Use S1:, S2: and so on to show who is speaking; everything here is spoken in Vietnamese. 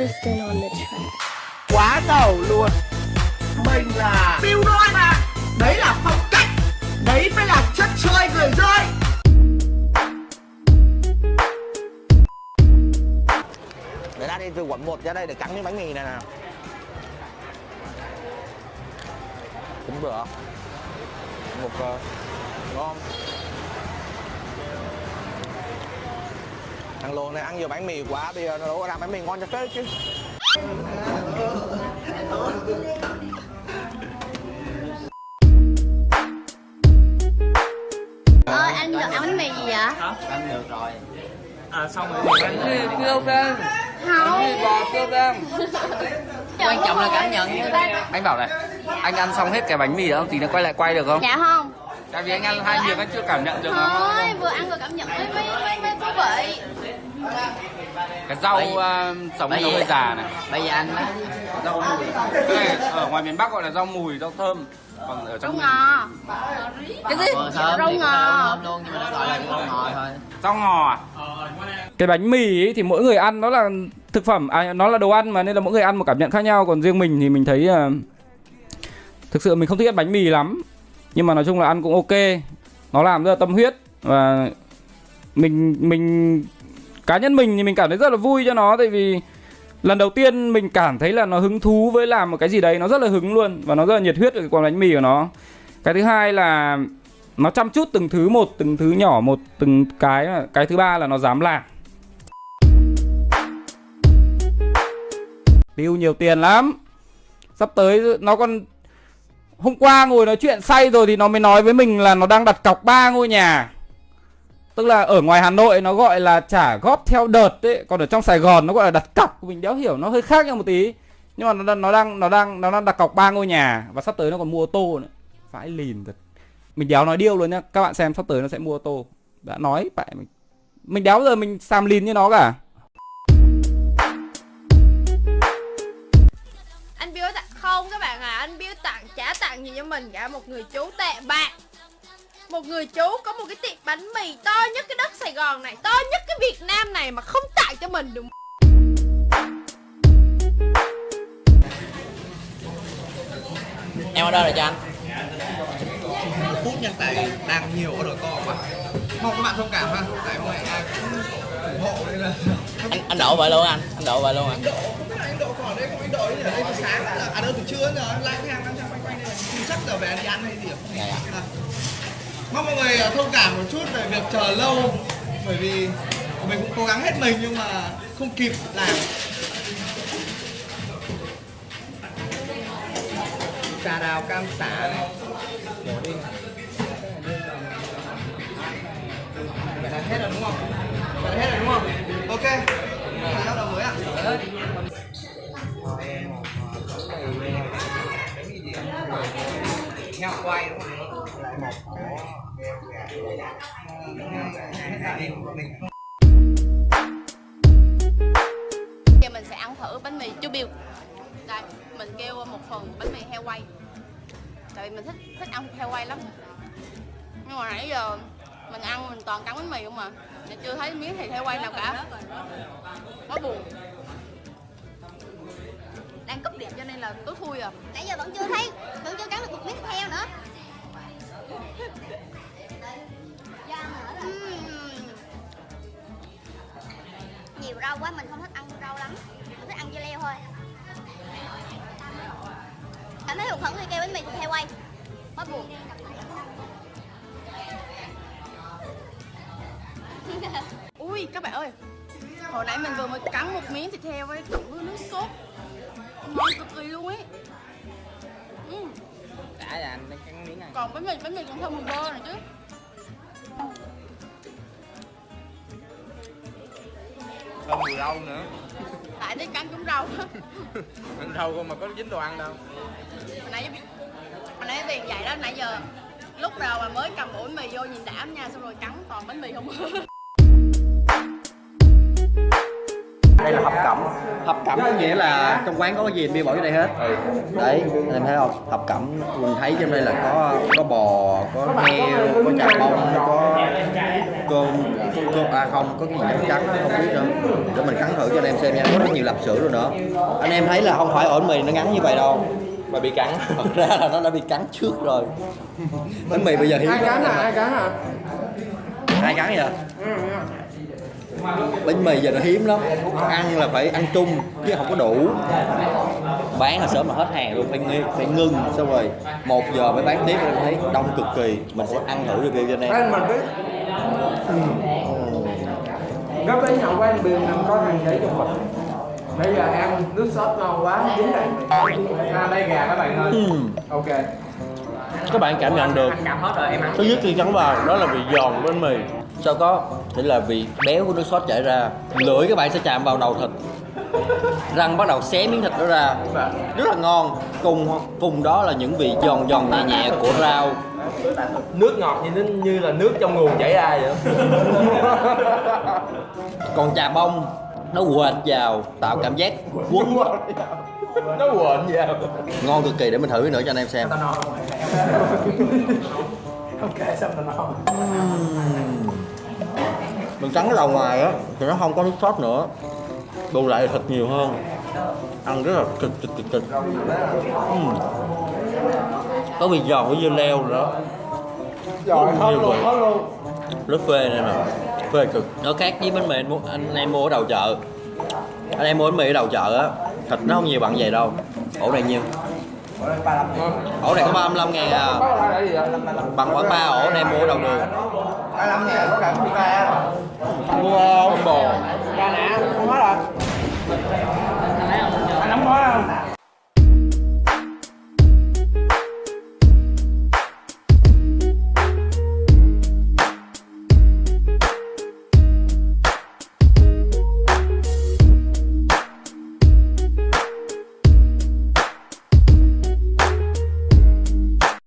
S1: Kristen on the track.
S2: quá giàu luôn. Mình là Bill Đôi mà. Đấy là phong cách. Đấy mới là chất chơi người rơi để ra đi từ quận 1 ra đây để cắn miếng bánh mì này nè tính bữa một uh, ngon thằng lồn này ăn nhiều bánh mì quá bây giờ nó có làm bánh mì ngon cho phết chứ
S1: Ơi anh được ăn bánh mì gì vậy?
S3: ăn được rồi
S4: À xong rồi thì ăn
S3: Bánh mì kêu cơm
S1: Không.
S3: Bánh mì bò kêu cơm Quan trọng là cảm nhận Anh bảo này Anh ăn xong hết cái bánh mì đó không? Tí nữa quay lại quay được không?
S1: Dạ không.
S3: Tại vì anh ăn hai miếng anh chưa cảm nhận được nó
S1: Thôi, vừa ăn vừa cảm nhận mới mới, mới thú vị.
S3: Cái rau uh, sống nó hơi già này
S4: Bây giờ anh
S3: Rau mùi Cái này ở ngoài miền Bắc gọi là rau mùi, rau thơm Còn ở trong
S1: Rau ngò.
S3: Cái gì?
S4: Thơm
S1: Rau ngò.
S4: luôn nhưng mà nó gọi là rau ngò thôi
S3: Rau ngò à? Cái bánh mì ấy thì mỗi người ăn nó là thực phẩm à nó là đồ ăn mà nên là mỗi người ăn một cảm nhận khác nhau còn riêng mình thì mình thấy uh, thực sự mình không thích ăn bánh mì lắm nhưng mà nói chung là ăn cũng ok nó làm rất là tâm huyết và mình mình, cá nhân mình thì mình cảm thấy rất là vui cho nó, tại vì lần đầu tiên mình cảm thấy là nó hứng thú với làm một cái gì đấy, nó rất là hứng luôn và nó rất là nhiệt huyết về cái quán bánh mì của nó. Cái thứ hai là nó chăm chút từng thứ một, từng thứ nhỏ một, từng cái cái thứ ba là nó dám làm. Tiêu nhiều tiền lắm. Sắp tới nó còn, hôm qua ngồi nói chuyện say rồi thì nó mới nói với mình là nó đang đặt cọc ba ngôi nhà tức là ở ngoài Hà Nội nó gọi là trả góp theo đợt đấy còn ở trong Sài Gòn nó gọi là đặt cọc. Mình đéo hiểu nó hơi khác nhau một tí. Nhưng mà nó đang nó đang nó đang nó đang đặt cọc ba ngôi nhà và sắp tới nó còn mua ô tô nữa. Phải lìn thật. Mình đéo nói điêu luôn nhá. Các bạn xem sắp tới nó sẽ mua ô tô. Đã nói phải mình. Mình đéo giờ mình xàm lìn như nó cả.
S5: Anh biếu tặng, không các bạn à anh biếu tặng, trả tặng gì cho mình cả. Một người chú tệ bạc một người chú có một cái tiệm bánh mì to nhất cái đất Sài Gòn này to nhất cái Việt Nam này mà không tặng cho mình được
S4: Em ở đâu rồi cho anh?
S2: phút nhân tài đang nhiều ở đội co mà mong các bạn thông cảm ha tại hôm nay ai cũng ủng hộ nên là
S4: Anh, anh đổ vậy luôn anh? Anh đổ vậy luôn à?
S2: anh độ anh độ còn đây không anh độ ở đây từ sáng là à đâu từ trưa giờ anh lang thang lang thang quanh quanh đây chắc giờ về ăn đi ăn hay gì à?
S4: Dạ dạ
S2: À. mong mọi người à, thông cảm một chút về việc chờ lâu bởi vì mình cũng cố gắng hết mình nhưng mà không kịp làm trà đào cam xả này đổ đi vậy là hết rồi đúng không vậy là hết rồi đúng không ok bắt đầu mới ạ heo quay đúng không lại một
S5: giờ mình sẽ ăn thử bánh mì chú biêu. đây mình kêu một phần bánh mì heo quay. Tại vì mình thích thích ăn heo quay lắm. Nhưng mà nãy giờ mình ăn mình toàn cắn bánh mì không mà mình chưa thấy miếng thịt heo quay nào cả. Quá buồn. Đang cúp điểm cho nên là tối thui à.
S1: Nãy giờ vẫn chưa thấy, vẫn chưa cắn được một miếng thịt heo nữa. Rau quá mình không thích ăn rau lắm. Mình thích ăn dưa leo thôi. Cảm thấy hụt hẫng khi kêu bánh mì thịt heo quay. Quá buồn.
S5: ui các bạn ơi hồi nãy mình vừa mới cắn một miếng thịt heo ấy cộng với nước sốt ngon cực kỳ luôn ấy ừ.
S4: Đã là anh cắn miếng này
S5: còn bánh mì bánh mì còn thơm mùi bơ này chứ
S2: Thơm mùi rau nữa.
S5: Tại thấy cắn trúng rau
S2: Ăn rau không mà có dính đồ ăn đâu.
S5: Hồi nãy hồi nãy tiền vậy đó nãy giờ lúc đầu mà mới cầm ổ bánh mì vô nhìn đảm nha xong rồi cắn toàn bánh mì không
S6: đây là hộp cẩm. Hộp cẩm có nghĩa là trong quán có cái gì bia bỏ vô đây hết. Đấy anh em thấy không? Hộp cẩm mình thấy trong đây là có có bò có heo có chả bông có cơm có Cơ- à không có cái gì trắng trắng không biết nữa. Để mình cắn thử cho anh em xem nha có rất nhiều lạp sữa rồi nữa anh em thấy là không phải ổ bánh mì nó ngắn như vậy đâu.
S4: Mà bị cắn.
S6: Thật ra là nó đã bị cắn trước rồi. Bánh mì bây giờ hiếm
S2: ai cắn à? Ai cắn à?
S6: Ai cắn vậy bánh mì giờ nó hiếm lắm. Ăn là phải ăn chung chứ không có đủ. Bán là sớm là hết hàng luôn phải nghi phải ngưng xong rồi một giờ mới bán tiếp em thấy đông cực kỳ. Mình sẽ ăn thử review cho anh em
S2: mình biết. Gấp đến nhậu quán biển mình có thằng để trong bịch bây giờ ăn nước sốt ngon quá dính này à đây gà các bạn ơi.
S6: Ừm.
S2: ok.
S6: Các bạn cảm nhận được.
S4: Cảm hết rồi em ăn
S6: thứ nhất khi cắn vào đó là vị giòn của bánh mì sau có? Thì là vị béo của nước sốt chảy ra lưỡi các bạn sẽ chạm vào đầu thịt. Răng bắt đầu xé miếng thịt đó ra. Rất là ngon. Cùng cùng đó là những vị giòn giòn nhẹ nhẹ của rau.
S4: Nước ngọt như như là nước trong nguồn chảy ra vậy.
S6: Còn trà bông nó quệt vào tạo cảm giác quấn
S4: nó quện vậy
S6: ngon cực kỳ để mình thử nữa cho anh em xem.
S2: Ok xong rồi nó
S6: mình cắn cái đầu ngoài á thì nó không có nước sốt nữa. Bù lại thịt nhiều hơn. Ăn rất là cực cực cực cực. Ừm. có vị giòn của dưa leo nữa
S2: rồi hết luôn hết luôn.
S6: Rất phê này nè phê cực. Nó khác với bánh mì anh, mua- anh em mua ở đầu chợ. Anh em mua bánh mì ở đầu chợ á thịt nó không nhiều bằng vậy đâu. Ổ này nhiêu? Ổ này có 35 ngàn à. Bằng khoảng 3 ổ anh em mua ở đầu đường